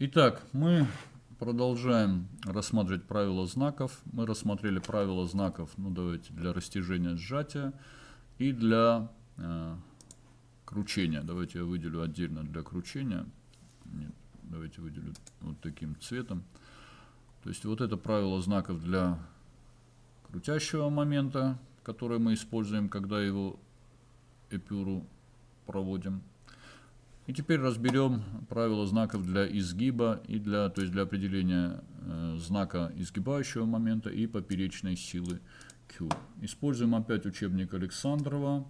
Итак, мы продолжаем рассматривать правила знаков. Мы рассмотрели правила знаков, ну давайте, для растяжения сжатия и для э, кручения. Давайте я выделю отдельно для кручения. Нет, давайте выделю вот таким цветом. То есть вот это правило знаков для крутящего момента, которое мы используем, когда его эпюру проводим. И теперь разберем правила знаков для изгиба и для, то есть для определения э, знака изгибающего момента и поперечной силы Q. Используем опять учебник Александрова.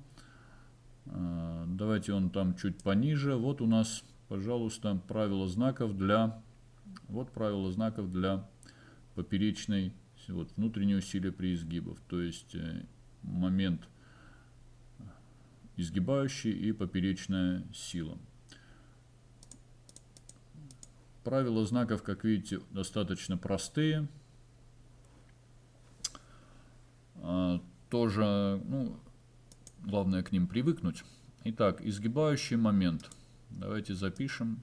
Э, давайте он там чуть пониже. Вот у нас, пожалуйста, правила знаков для, вот правила знаков для поперечной, вот внутреннее усилие при изгибах. То есть э, момент изгибающий и поперечная сила. Правила знаков, как видите, достаточно простые. А, тоже, ну, главное к ним привыкнуть. Итак, изгибающий момент. Давайте запишем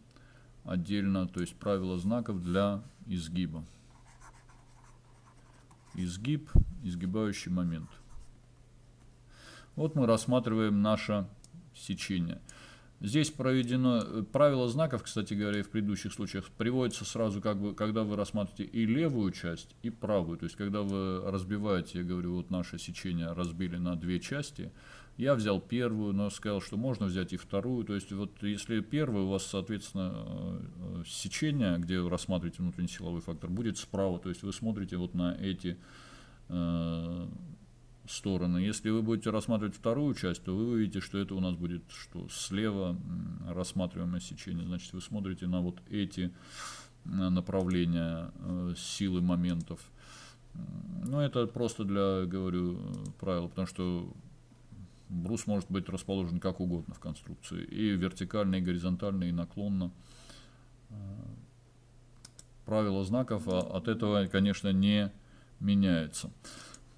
отдельно, то есть правила знаков для изгиба. Изгиб, изгибающий момент. Вот мы рассматриваем наше сечение. Здесь проведено э, правило знаков, кстати говоря, и в предыдущих случаях приводится сразу, как бы, когда вы рассматриваете и левую часть, и правую. То есть, когда вы разбиваете, я говорю, вот наше сечение разбили на две части, я взял первую, но сказал, что можно взять и вторую. То есть, вот если первую у вас, соответственно, э, э, сечение, где вы рассматриваете внутренний силовой фактор, будет справа. То есть, вы смотрите вот на эти стороны. Если вы будете рассматривать вторую часть, то вы увидите, что это у нас будет что слева рассматриваемое сечение. Значит, вы смотрите на вот эти направления э, силы моментов. Ну, это просто для, говорю, правил, потому что брус может быть расположен как угодно в конструкции. И вертикально, и горизонтально, и наклонно. Э, правила знаков а от этого, конечно, не меняются.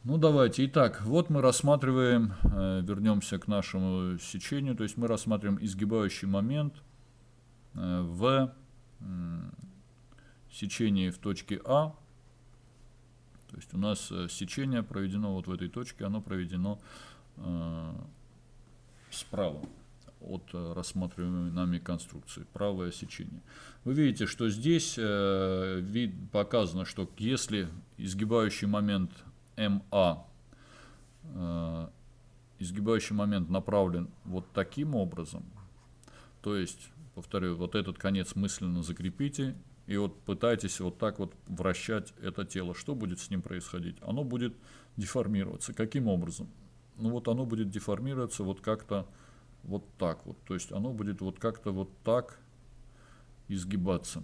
Ну давайте. Итак, вот мы рассматриваем, э, вернемся к нашему сечению, то есть мы рассматриваем изгибающий момент э, в сечении в точке А. То есть у нас э, сечение проведено вот в этой точке, оно проведено справа от рассматриваемой нами конструкции, правое сечение. Вы видите, что здесь вид показано, что если изгибающий момент МА э, изгибающий момент направлен вот таким образом, то есть, повторю, вот этот конец мысленно закрепите, и вот пытайтесь вот так вот вращать это тело. Что будет с ним происходить? Оно будет деформироваться. Каким образом? Ну вот оно будет деформироваться вот как-то вот так вот. То есть оно будет вот как-то вот так изгибаться.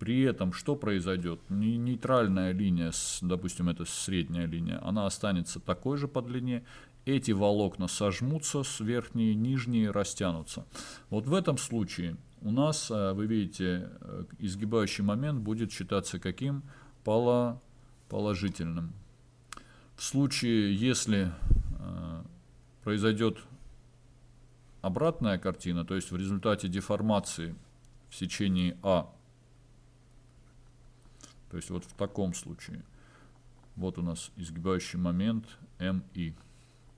При этом что произойдет? Нейтральная линия, допустим, это средняя линия, она останется такой же по длине. Эти волокна сожмутся, с верхние нижние растянутся. Вот в этом случае у нас, э, вы видите, э, изгибающий момент будет считаться каким? Положительным. В случае, если э, произойдет обратная картина, то есть в результате деформации в сечении А то есть вот в таком случае. Вот у нас изгибающий момент МИ.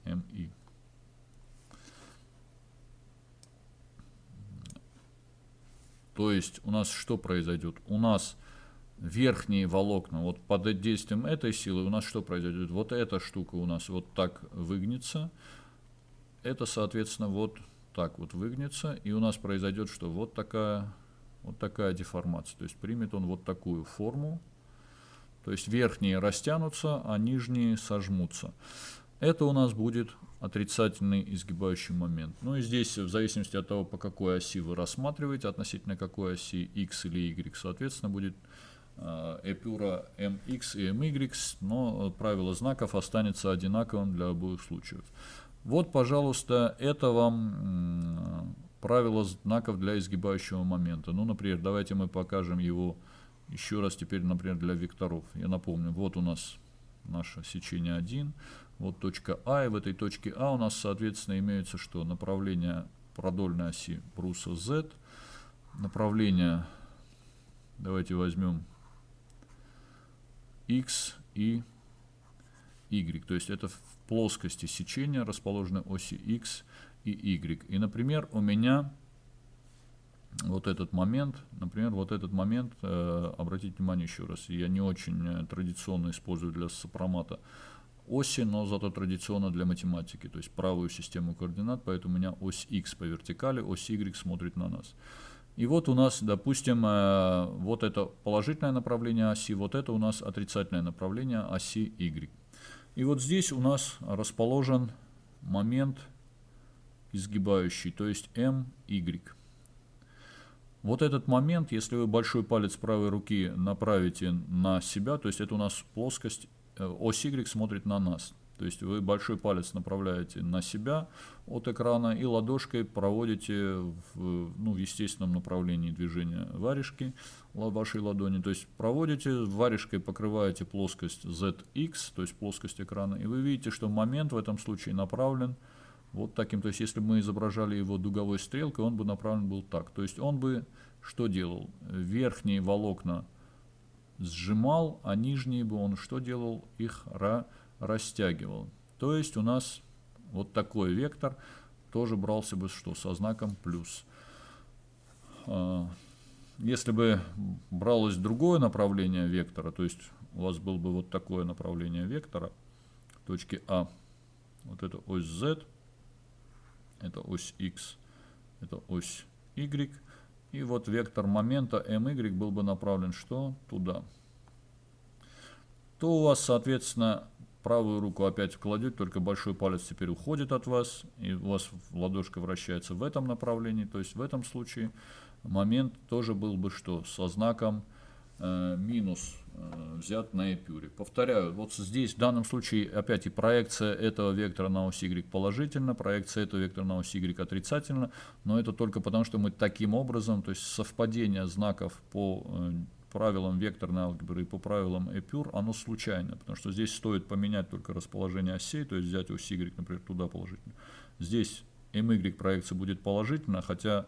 МИ. То есть у нас что произойдет? У нас верхние волокна, вот под действием этой силы у нас что произойдет? Вот эта штука у нас вот так выгнется. Это, соответственно, вот так вот выгнется. И у нас произойдет что? Вот такая вот такая деформация. То есть примет он вот такую форму. То есть верхние растянутся, а нижние сожмутся. Это у нас будет отрицательный изгибающий момент. Ну и здесь, в зависимости от того, по какой оси вы рассматриваете, относительно какой оси x или y, соответственно, будет э, эпюра mx и my, но правило знаков останется одинаковым для обоих случаев. Вот, пожалуйста, это вам правило знаков для изгибающего момента. Ну, например, давайте мы покажем его еще раз теперь, например, для векторов. Я напомню, вот у нас наше сечение 1, вот точка А, и в этой точке А у нас, соответственно, имеется что? Направление продольной оси бруса Z, направление, давайте возьмем x и y. То есть это в плоскости сечения расположены оси x и y. И, например, у меня вот этот момент, например, вот этот момент, э, обратите внимание еще раз, я не очень э, традиционно использую для сопромата оси, но зато традиционно для математики, то есть правую систему координат, поэтому у меня ось x по вертикали, ось y смотрит на нас. И вот у нас, допустим, э, вот это положительное направление оси, вот это у нас отрицательное направление оси y. И вот здесь у нас расположен момент изгибающий, то есть my. Вот этот момент, если вы большой палец правой руки направите на себя, то есть это у нас плоскость, э, ось Y смотрит на нас. То есть вы большой палец направляете на себя от экрана и ладошкой проводите в, ну, в естественном направлении движения варежки вашей ладони. То есть проводите, варежкой покрываете плоскость ZX, то есть плоскость экрана, и вы видите, что момент в этом случае направлен вот таким. То есть если бы мы изображали его дуговой стрелкой, он бы направлен был так. То есть он бы что делал? Верхние волокна сжимал, а нижние бы он что делал? Их ра растягивал. То есть у нас вот такой вектор тоже брался бы что? Со знаком плюс. А, если бы бралось другое направление вектора, то есть у вас было бы вот такое направление вектора, точки А, вот это ось Z, это ось x, это ось y. И вот вектор момента my был бы направлен что? Туда. То у вас, соответственно, правую руку опять кладете, только большой палец теперь уходит от вас, и у вас ладошка вращается в этом направлении. То есть в этом случае момент тоже был бы что? Со знаком э, минус взят на эпюре. Повторяю, вот здесь в данном случае опять и проекция этого вектора на ось y положительно, проекция этого вектора на ось y отрицательно, но это только потому, что мы таким образом, то есть совпадение знаков по э, правилам векторной алгебры и по правилам эпюр, оно случайно, потому что здесь стоит поменять только расположение осей, то есть взять ось y, например, туда положительно. Здесь my проекция будет положительно, хотя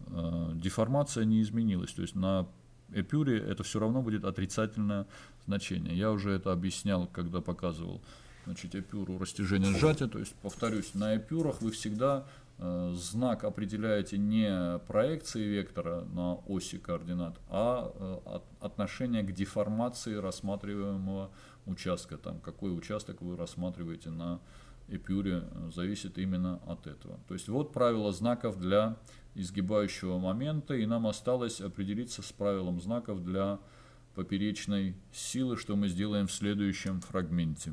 э, деформация не изменилась, то есть на эпюре это все равно будет отрицательное значение. Я уже это объяснял, когда показывал значит, эпюру растяжения сжатия. То есть, повторюсь, на эпюрах вы всегда э, знак определяете не проекции вектора на оси координат, а э, от, отношение к деформации рассматриваемого участка. Там, какой участок вы рассматриваете на эпюре, э, зависит именно от этого. То есть вот правило знаков для изгибающего момента, и нам осталось определиться с правилом знаков для поперечной силы, что мы сделаем в следующем фрагменте.